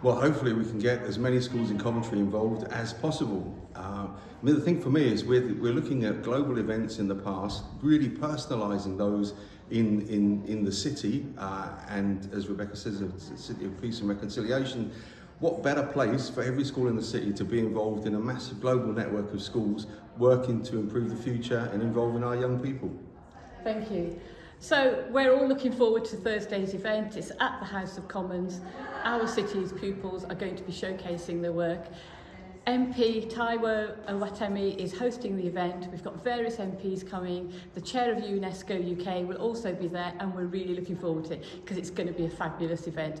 Well, hopefully we can get as many schools in Coventry involved as possible. Uh, I mean, the thing for me is we're, we're looking at global events in the past, really personalising those in, in, in the city. Uh, and as Rebecca says, it's a city of peace and reconciliation. What better place for every school in the city to be involved in a massive global network of schools working to improve the future and involving our young people? Thank you. So we're all looking forward to Thursday's event. It's at the House of Commons. Our city's pupils are going to be showcasing their work. MP Taiwo Owatemi is hosting the event. We've got various MPs coming. The chair of UNESCO UK will also be there and we're really looking forward to it because it's going to be a fabulous event.